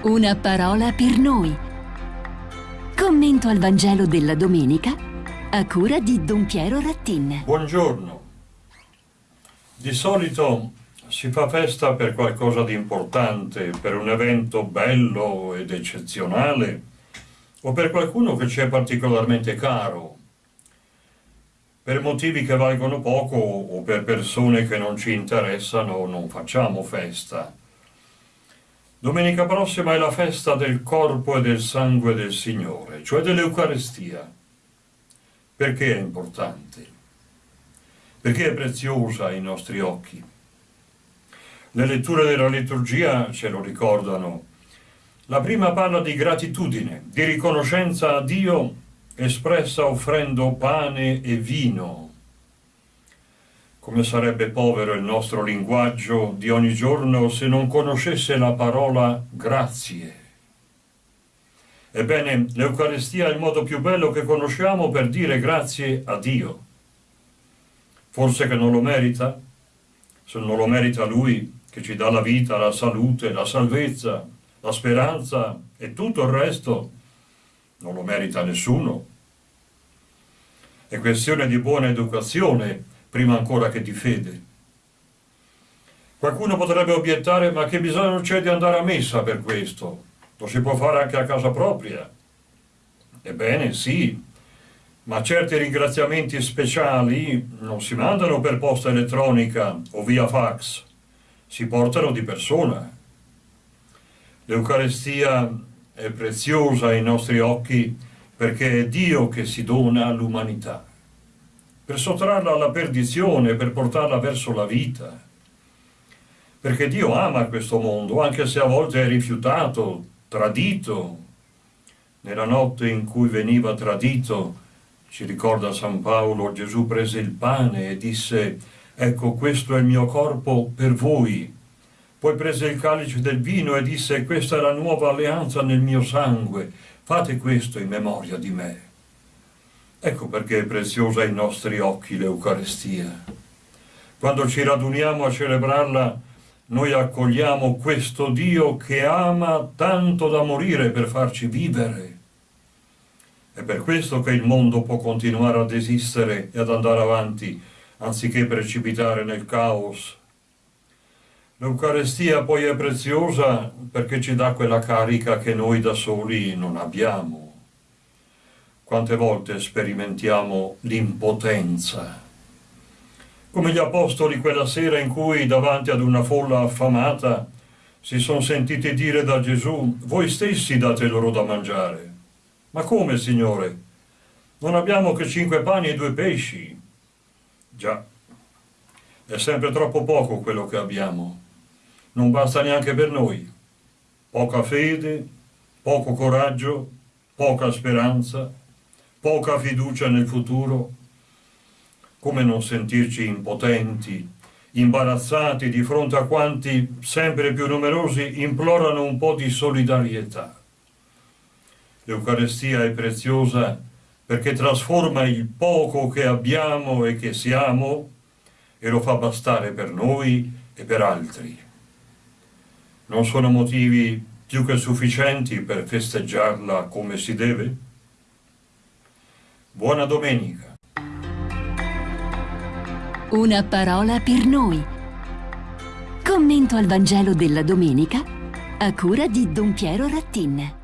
Una parola per noi. Commento al Vangelo della domenica a cura di Don Piero Rattin. Buongiorno. Di solito si fa festa per qualcosa di importante, per un evento bello ed eccezionale o per qualcuno che ci è particolarmente caro, per motivi che valgono poco o per persone che non ci interessano non facciamo festa. Domenica prossima è la festa del corpo e del sangue del Signore, cioè dell'Eucarestia. Perché è importante? Perché è preziosa ai nostri occhi? Le letture della liturgia ce lo ricordano. La prima parla di gratitudine, di riconoscenza a Dio espressa offrendo pane e vino come sarebbe povero il nostro linguaggio di ogni giorno se non conoscesse la parola grazie. Ebbene, l'Eucaristia è il modo più bello che conosciamo per dire grazie a Dio. Forse che non lo merita? Se non lo merita Lui, che ci dà la vita, la salute, la salvezza, la speranza e tutto il resto, non lo merita nessuno. È questione di buona educazione prima ancora che di fede. Qualcuno potrebbe obiettare, ma che bisogno c'è di andare a messa per questo? Lo si può fare anche a casa propria. Ebbene, sì, ma certi ringraziamenti speciali non si mandano per posta elettronica o via fax, si portano di persona. L'Eucarestia è preziosa ai nostri occhi perché è Dio che si dona all'umanità per sottrarla alla perdizione, per portarla verso la vita. Perché Dio ama questo mondo, anche se a volte è rifiutato, tradito. Nella notte in cui veniva tradito, ci ricorda San Paolo, Gesù prese il pane e disse, ecco questo è il mio corpo per voi. Poi prese il calice del vino e disse, questa è la nuova alleanza nel mio sangue, fate questo in memoria di me. Ecco perché è preziosa ai nostri occhi l'Eucarestia. Quando ci raduniamo a celebrarla, noi accogliamo questo Dio che ama tanto da morire per farci vivere. È per questo che il mondo può continuare ad esistere e ad andare avanti, anziché precipitare nel caos. L'Eucarestia poi è preziosa perché ci dà quella carica che noi da soli non abbiamo. Quante volte sperimentiamo l'impotenza. Come gli apostoli quella sera in cui davanti ad una folla affamata si sono sentiti dire da Gesù voi stessi date loro da mangiare. Ma come, Signore? Non abbiamo che cinque pani e due pesci. Già, è sempre troppo poco quello che abbiamo. Non basta neanche per noi. Poca fede, poco coraggio, poca speranza, poca fiducia nel futuro, come non sentirci impotenti, imbarazzati di fronte a quanti, sempre più numerosi, implorano un po' di solidarietà. L'Eucarestia è preziosa perché trasforma il poco che abbiamo e che siamo e lo fa bastare per noi e per altri. Non sono motivi più che sufficienti per festeggiarla come si deve? Buona domenica. Una parola per noi. Commento al Vangelo della domenica a cura di Don Piero Rattin.